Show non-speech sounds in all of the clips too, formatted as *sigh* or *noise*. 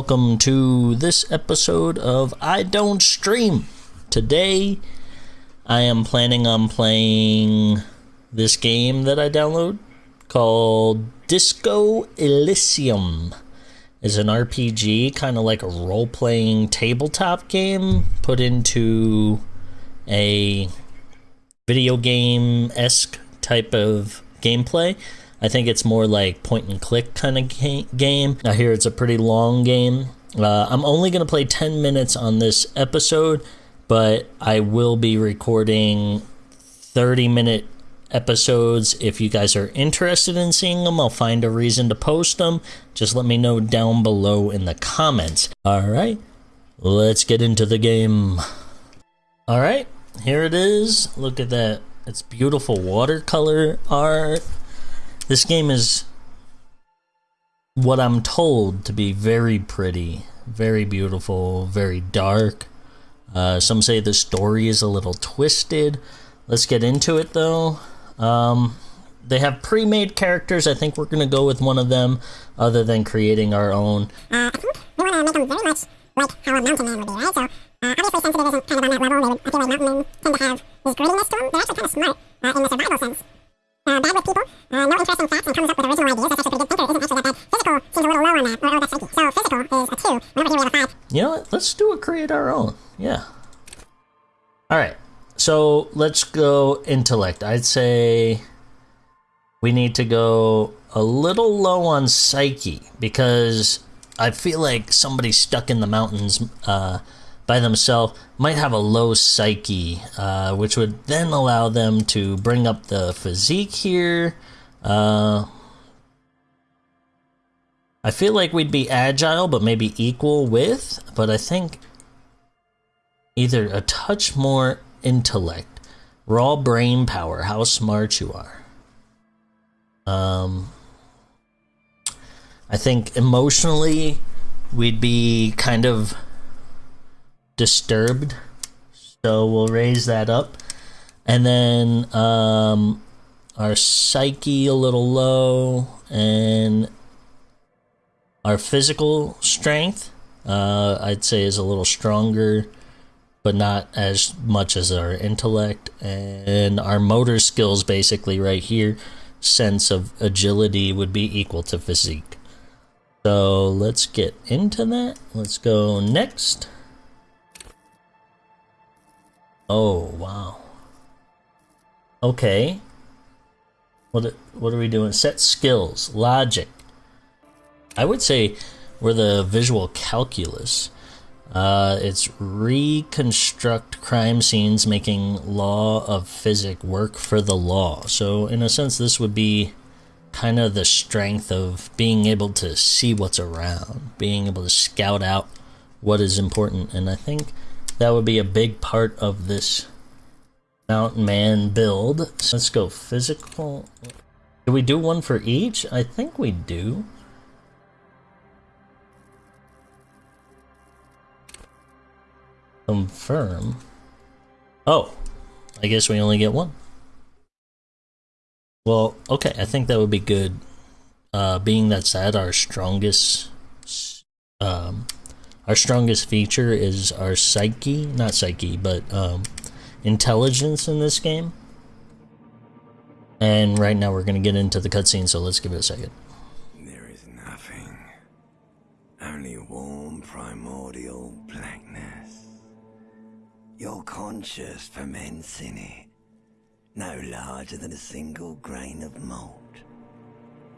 welcome to this episode of I Don't Stream. Today, I am planning on playing this game that I download called Disco Elysium. It's an RPG, kind of like a role playing tabletop game put into a video game esque type of gameplay. I think it's more like point and click kind of ga- game. I hear it's a pretty long game. Uh, I'm only going to play 10 minutes on this episode, but I will be recording 30 minute episodes. If you guys are interested in seeing them, I'll find a reason to post them. Just let me know down below in the comments. All right, let's get into the game. All right, here it is. Look at that. It's beautiful watercolor art. This game is what I'm told to be very pretty, very beautiful, very dark. Uh, some say the story is a little twisted. Let's get into it though. Um, they have pre-made characters. I think we're gonna go with one of them, other than creating our own. Uh, I think we want to make them very much like how a mountain man would be, right? So, uh, obviously, sensitive isn't kind of on that level. They would, I feel like mountain men tend to have this grittiness to them. They're actually kind of smart uh, in the survival sense. Uh, bad with people, uh, no interesting facts, and comes up with original ideas. That's actually pretty good thinker. Isn't actually that bad. Physical seems a little low on that. Or, or that's psyche. So, physical is a 2. Remember here we have a 5. You know what? Let's do a create our own. Yeah. All right. So let's go intellect. I'd say we need to go a little low on psyche because I feel like somebody stuck in the mountains uh, by themselves might have a low psyche, uh, which would then allow them to bring up the physique here. Uh, I feel like we'd be agile, but maybe equal with. But I think either a touch more intellect, raw brain power, how smart you are. Um, I think emotionally, we'd be kind of disturbed, so we'll raise that up, and then um, our psyche a little low, and our physical strength, uh, I'd say, is a little stronger, but not as much as our intellect. And our motor skills, basically, right here, sense of agility would be equal to physique. So let's get into that. Let's go next. Oh, wow. Okay. What, what are we doing? Set skills, logic, I would say we're the visual calculus. Uh, it's reconstruct crime scenes, making law of physics work for the law. So, in a sense, this would be kind of the strength of being able to see what's around, being able to scout out what is important. And I think that would be a big part of this mountain man build. So let's go physical. Do we do one for each? I think we do. Confirm. Oh, I guess we only get one. Well, okay, I think that would be good. Uh, being that's at our strongest, um, our strongest feature is our psyche, not psyche, but um, intelligence in this game. And right now we're gonna get into the cutscene, so let's give it a second. There is nothing. Only warm primordial blackness. Your conscious ferments in it. No larger than a single grain of malt.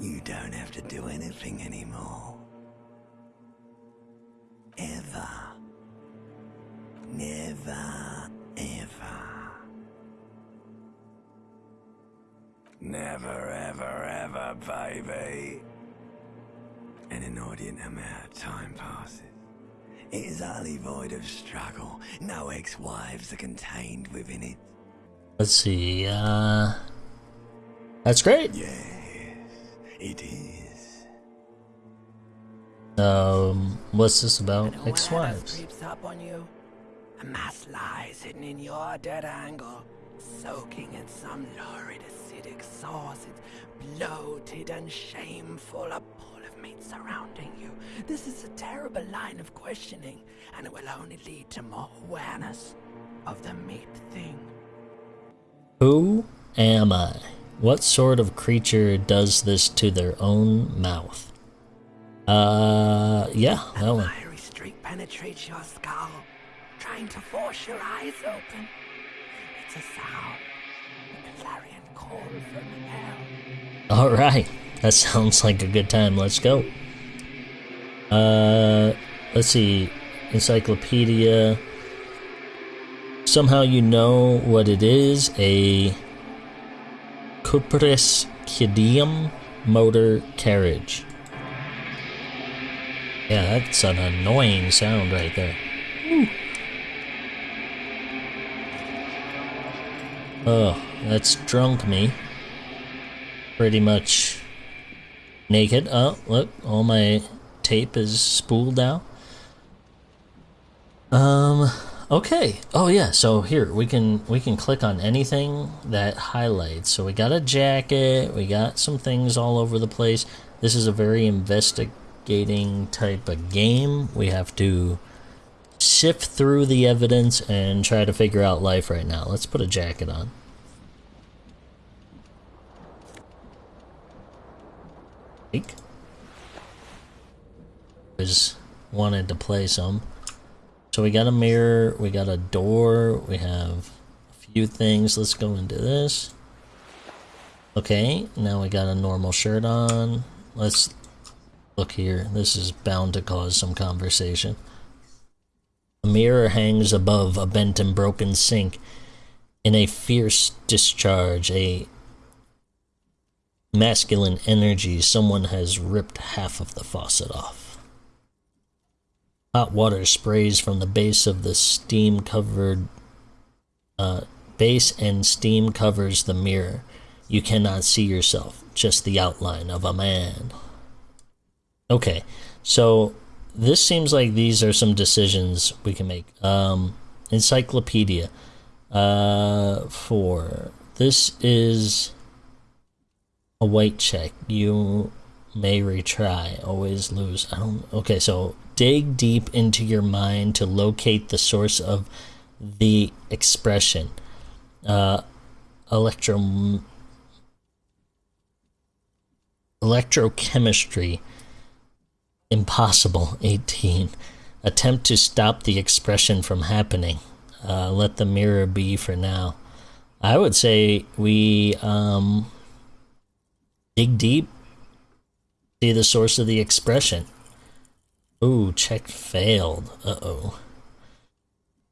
You don't have to do anything anymore. Ever. Never, ever. Never, ever, ever, baby. An inordinate amount of time passes. It is utterly void of struggle. No ex-wives are contained within it. Let's see, uh... That's great! Yes, it is. Um, what's this about? Ex-wives. up on you, a mass lies hidden in your dead angle, soaking in some lurid acidic sauce. It's bloated and shameful, a pool of meat surrounding you. This is a terrible line of questioning, and it will only lead to more awareness of the meat thing. Who am I? What sort of creature does this to their own mouth? Uh, yeah, that one. Fiery streak penetrates your skull, trying to force your eyes open. It's a sound, a clarion call from hell. All right, that sounds like a good time. Let's go. Uh, let's see, encyclopedia. Somehow you know what it is. A Coupris Kineema motor carriage. Yeah, that's an annoying sound right there. Oh, that's drunk me. Pretty much naked. Oh, look, all my tape is spooled now. Um, okay. Oh yeah, so here we can we can click on anything that highlights. So we got a jacket, we got some things all over the place. This is a very investigating type of game. We have to sift through the evidence and try to figure out life right now. Let's put a jacket on. Take. Was wanted to play some. So we got a mirror, we got a door, we have a few things. Let's go into this. Okay, now we got a normal shirt on. Let's look here. This is bound to cause some conversation. A mirror hangs above a bent and broken sink. In a fierce discharge, a masculine energy, someone has ripped half of the faucet off. Hot water sprays from the base of the steam covered uh, base and steam covers the mirror. You cannot see yourself, just the outline of a man. Okay, so this seems like these are some decisions we can make. Um, encyclopedia. Uh, four. This is a white check. You may retry. Always lose. I don't. Okay, so dig deep into your mind to locate the source of the expression. Uh, electro electrochemistry impossible 18 attempt to stop the expression from happening. Uh, let the mirror be for now. I would say we um, dig deep see the source of the expression. Ooh check failed. Uh-oh.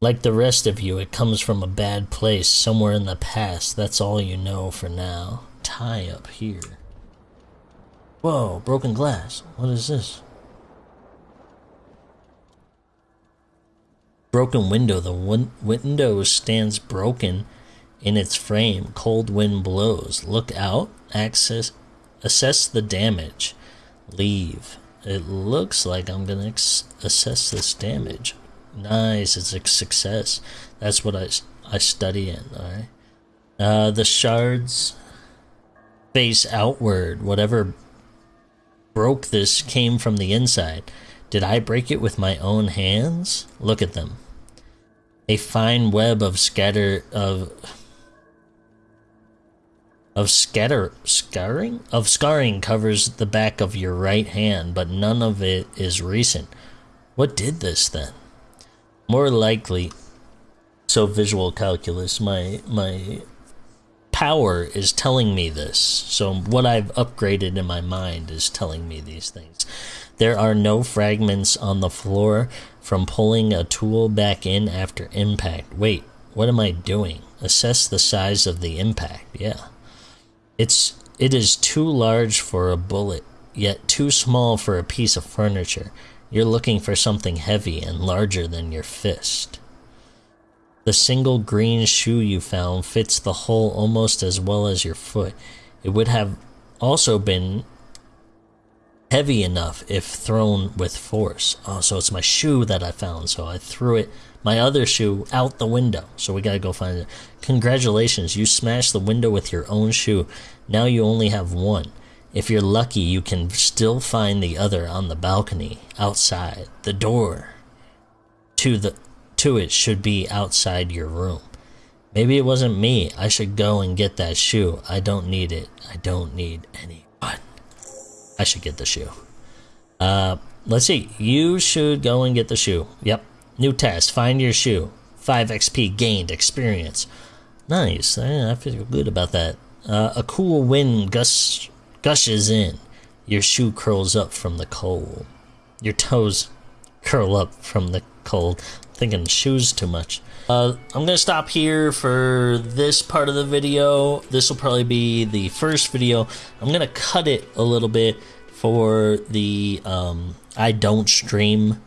Like the rest of you it comes from a bad place somewhere in the past. That's all you know for now. Tie up here. Whoa, broken glass. What is this? Broken window. The win- window stands broken in its frame. Cold wind blows. Look out. Access. Assess the damage. Leave. It looks like I'm gonna ex- assess this damage. Nice, it's a success. That's what I, I study in, alright? Uh, the shards face outward. Whatever broke this came from the inside. Did I break it with my own hands? Look at them. A fine web of scatter of of scatter scarring of scarring covers the back of your right hand, but none of it is recent. What did this then? More likely so visual calculus my my power is telling me this. So what I've upgraded in my mind is telling me these things. There are no fragments on the floor from pulling a tool back in after impact. Wait, what am I doing? Assess the size of the impact. Yeah. It's it is too large for a bullet, yet too small for a piece of furniture. You're looking for something heavy and larger than your fist. The single green shoe you found fits the hole almost as well as your foot. It would have also been heavy enough if thrown with force. Oh, so it's my shoe that I found. So I threw it, my other shoe, out the window. So we gotta go find it. Congratulations, you smashed the window with your own shoe. Now you only have one. If you're lucky, you can still find the other on the balcony outside. The door to the to it should be outside your room. Maybe it wasn't me. I should go and get that shoe. I don't need it. I don't need anyone. I should get the shoe. Uh, let's see. You should go and get the shoe. Yep. New test. Find your shoe. 5 XP gained experience. Nice. I, I feel good about that. Uh, a cool wind gush, gushes in. Your shoe curls up from the cold. Your toes curl up from the cold. thinking shoes too much. Uh, I'm gonna stop here for this part of the video. This will probably be the first video. I'm gonna cut it a little bit for the um, I don't stream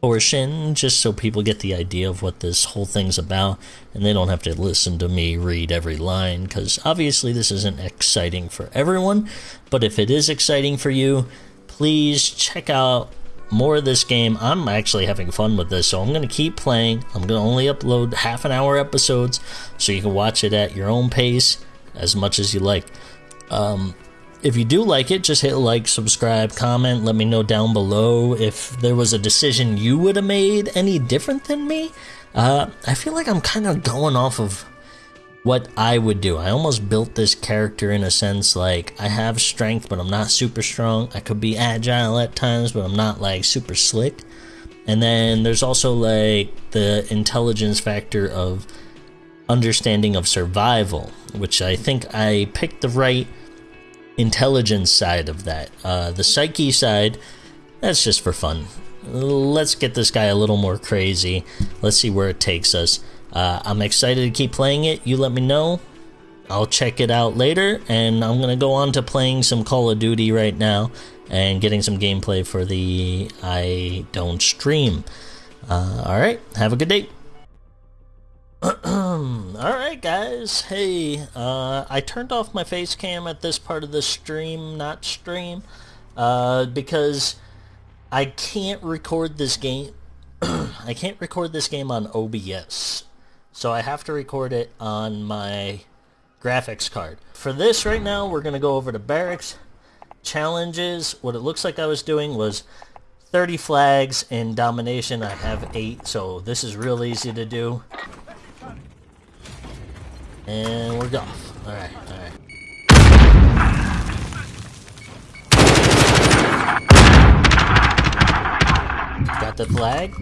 portion, just so people get the idea of what this whole thing's about, and they don't have to listen to me read every line, because obviously this isn't exciting for everyone, but if it is exciting for you, please check out more of this game. I'm actually having fun with this, so I'm going to keep playing. I'm going to only upload half an hour episodes, so you can watch it at your own pace as much as you like. Um, if you do like it, just hit like, subscribe, comment. Let me know down below if there was a decision you would have made any different than me. Uh, I feel like I'm kind of going off of what I would do. I almost built this character in a sense like I have strength, but I'm not super strong. I could be agile at times, but I'm not like super slick. And then there's also like the intelligence factor of understanding of survival, which I think I picked the right intelligence side of that. Uh, the psyche side, that's just for fun. Let's get this guy a little more crazy. Let's see where it takes us. Uh, I'm excited to keep playing it. You let me know. I'll check it out later, and I'm gonna go on to playing some Call of Duty right now and getting some gameplay for the I Don't Stream. Uh, Alright, have a good day. *clears throat* Alright guys, hey, uh, I turned off my face cam at this part of the stream, not stream, uh, because I can't record this game, *clears throat* I can't record this game on OBS, so I have to record it on my graphics card. For this right now, we're going to go over to barracks, challenges, what it looks like I was doing was 30 flags in domination, I have 8, so this is real easy to do. And we're off. Alright, alright. Got the flag?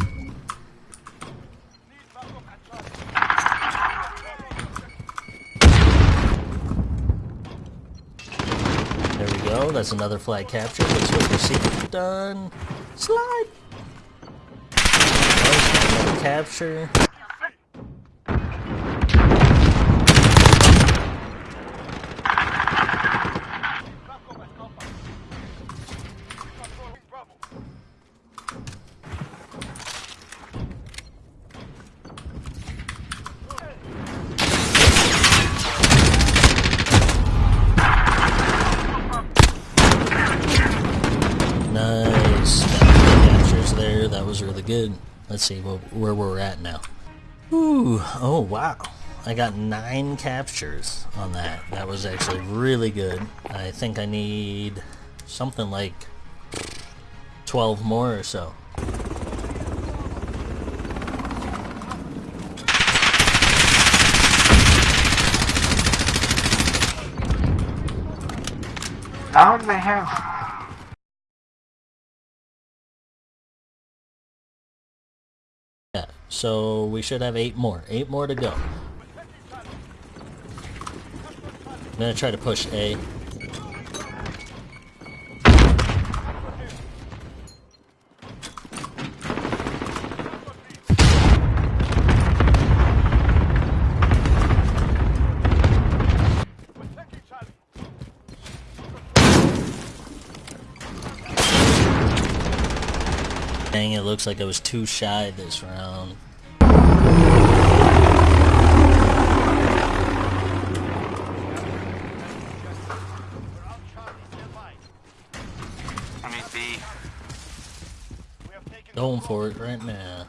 There we go. That's another flag capture. Let's hope we see done. Slide! Another capture. Good. Let's see where we're at now. Ooh. Oh, wow. I got nine captures on that. That was actually really good. I think I need something like 12 more or so. Down the hill. Yeah, so we should have eight more. Eight more to go. I'm gonna try to push A. Dang, it looks like I was too shy this round. Going for it right now.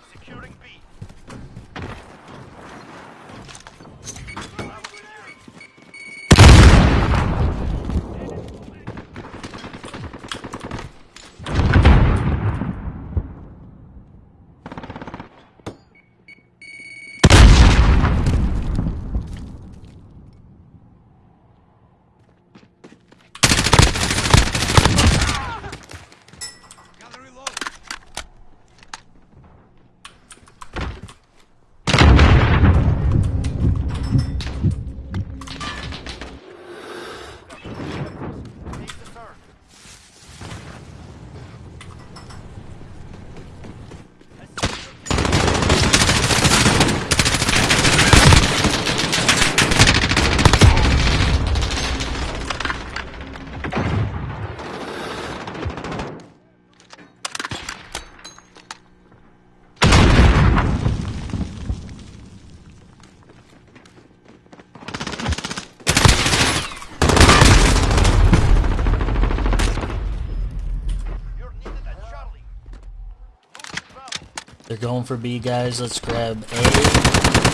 Going for B, guys. Let's grab A.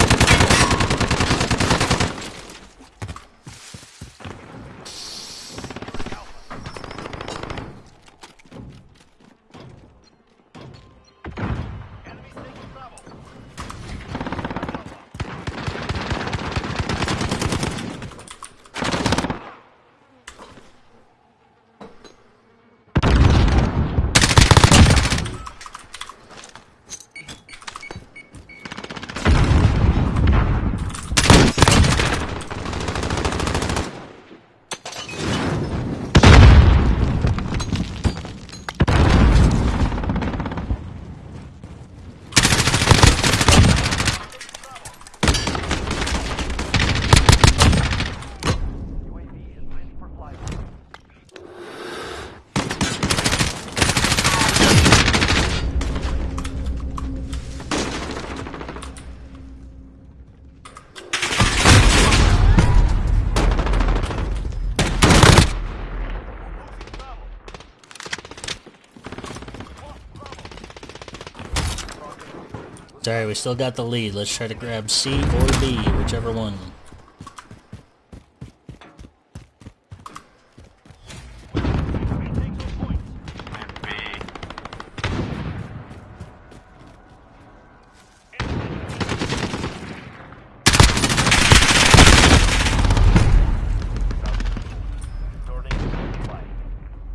Sorry, we still got the lead. Let's try to grab C or B, whichever one.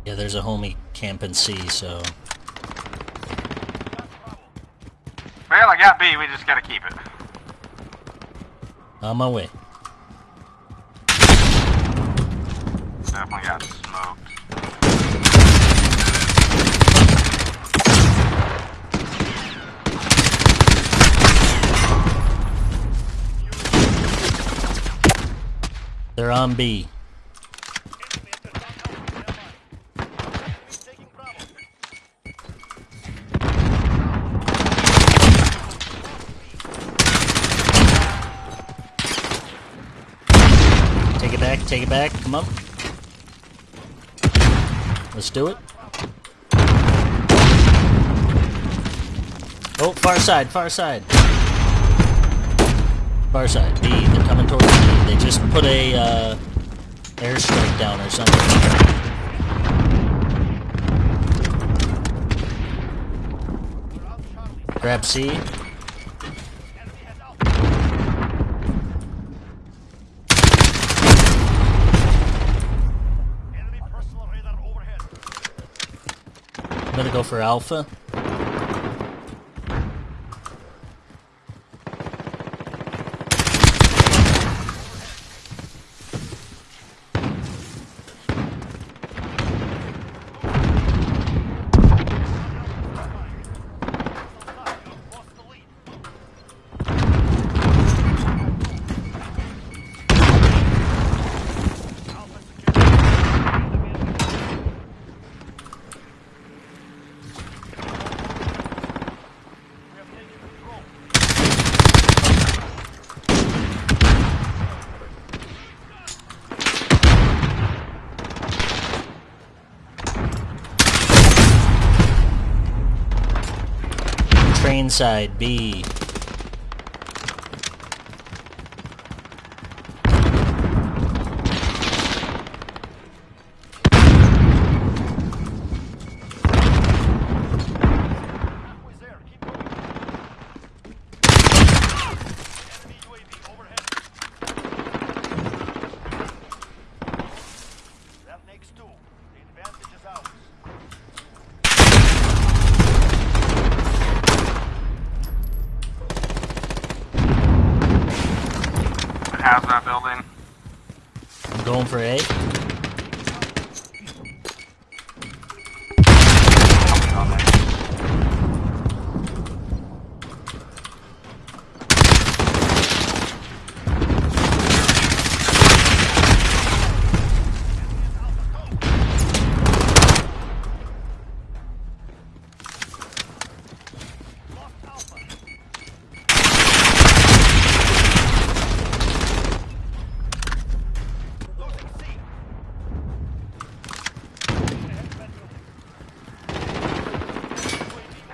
Yeah, there's a homie camping C, so Well, I got B. We just gotta keep it. on my way. Definitely got smoked. They're on B. Take it back, come on. Let's do it. Oh, far side, far side. Far side, B, they're coming towards B. They just put a, uh, airstrike down or something. Grab C. I'm gonna go for Alpha. Train side B. Right.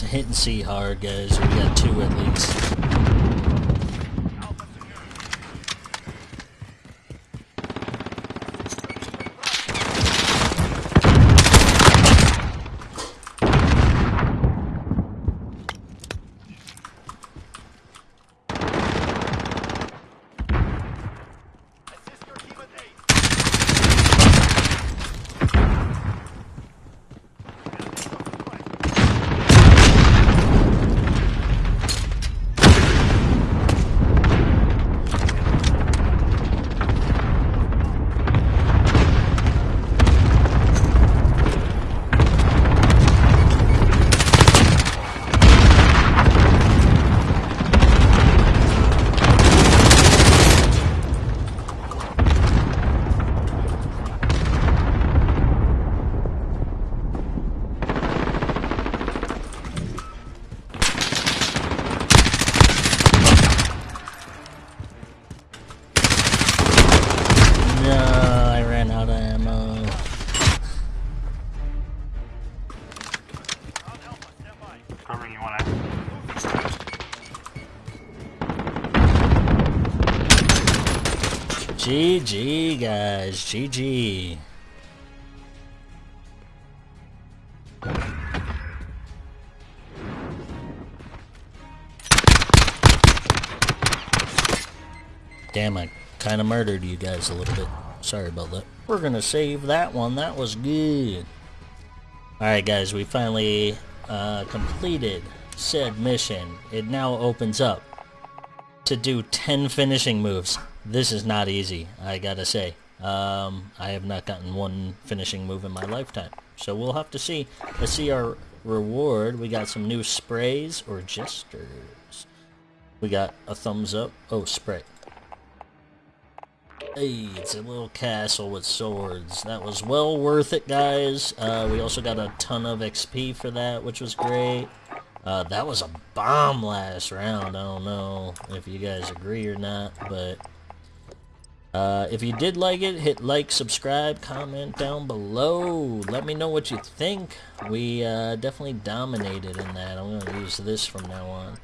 They're see hard, guys. We got two at least. GG, guys. GG. Damn, I kind of murdered you guys a little bit. Sorry about that. We're gonna save that one. That was good. Alright, guys, we finally uh, completed said mission. It now opens up to do 10 finishing moves. This is not easy, I gotta say. Um, I have not gotten one finishing move in my lifetime. So we'll have to see. Let's see our reward. We got some new sprays or gestures. We got a thumbs up. Oh, spray. Hey, it's a little castle with swords. That was well worth it, guys. Uh, we also got a ton of XP for that, which was great. Uh, that was a bomb last round. I don't know if you guys agree or not, but uh, if you did like it, hit like, subscribe, comment down below. Let me know what you think. We uh, definitely dominated in that. I'm going to use this from now on.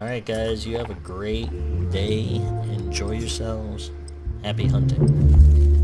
Alright guys, you have a great day. Enjoy yourselves. Happy hunting.